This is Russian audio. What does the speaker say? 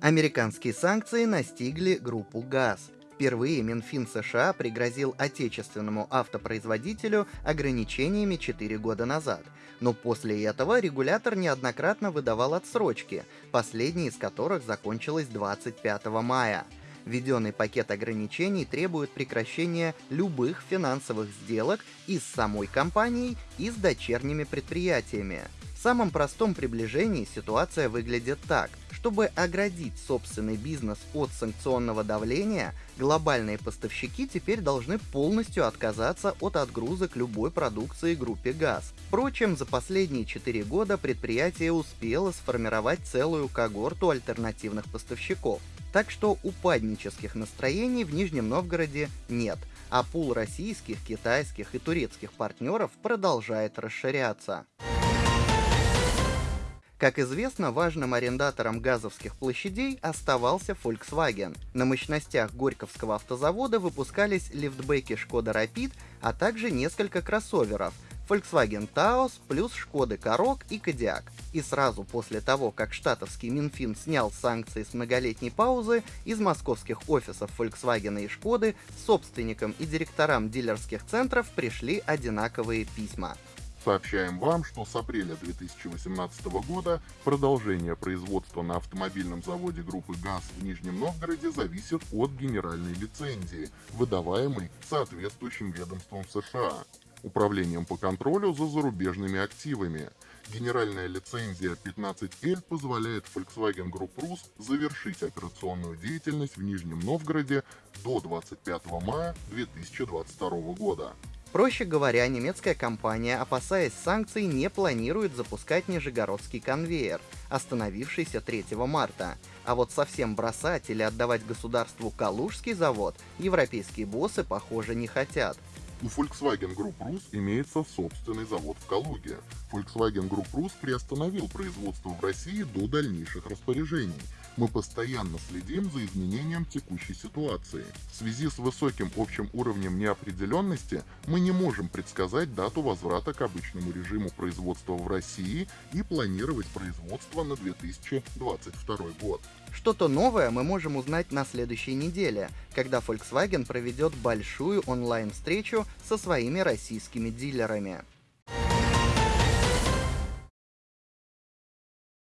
Американские санкции настигли группу ГАЗ. Впервые Минфин США пригрозил отечественному автопроизводителю ограничениями 4 года назад. Но после этого регулятор неоднократно выдавал отсрочки, последняя из которых закончилась 25 мая. Введенный пакет ограничений требует прекращения любых финансовых сделок и с самой компанией, и с дочерними предприятиями. В самом простом приближении ситуация выглядит так. Чтобы оградить собственный бизнес от санкционного давления, глобальные поставщики теперь должны полностью отказаться от отгрузок любой продукции группе ГАЗ. Впрочем, за последние 4 года предприятие успело сформировать целую когорту альтернативных поставщиков. Так что упаднических настроений в Нижнем Новгороде нет, а пул российских, китайских и турецких партнеров продолжает расширяться. Как известно, важным арендатором газовских площадей оставался Volkswagen. На мощностях Горьковского автозавода выпускались лифтбеки Шкода Rapid, а также несколько кроссоверов Volkswagen Taos плюс Шкоды Корок и Кодиак. И сразу после того, как штатовский Минфин снял санкции с многолетней паузы, из московских офисов Volkswagen и Шкоды собственникам и директорам дилерских центров пришли одинаковые письма. Сообщаем вам, что с апреля 2018 года продолжение производства на автомобильном заводе группы ГАЗ в Нижнем Новгороде зависит от генеральной лицензии, выдаваемой соответствующим ведомством США. Управлением по контролю за зарубежными активами. Генеральная лицензия 15L позволяет Volkswagen Group Rus завершить операционную деятельность в Нижнем Новгороде до 25 мая 2022 года. Проще говоря, немецкая компания, опасаясь санкций, не планирует запускать Нижегородский конвейер, остановившийся 3 марта. А вот совсем бросать или отдавать государству Калужский завод европейские боссы, похоже, не хотят. У Volkswagen Group Rus имеется собственный завод в Калуге. Volkswagen Group Rus приостановил производство в России до дальнейших распоряжений – мы постоянно следим за изменением текущей ситуации. В связи с высоким общим уровнем неопределенности мы не можем предсказать дату возврата к обычному режиму производства в России и планировать производство на 2022 год. Что-то новое мы можем узнать на следующей неделе, когда Volkswagen проведет большую онлайн-встречу со своими российскими дилерами.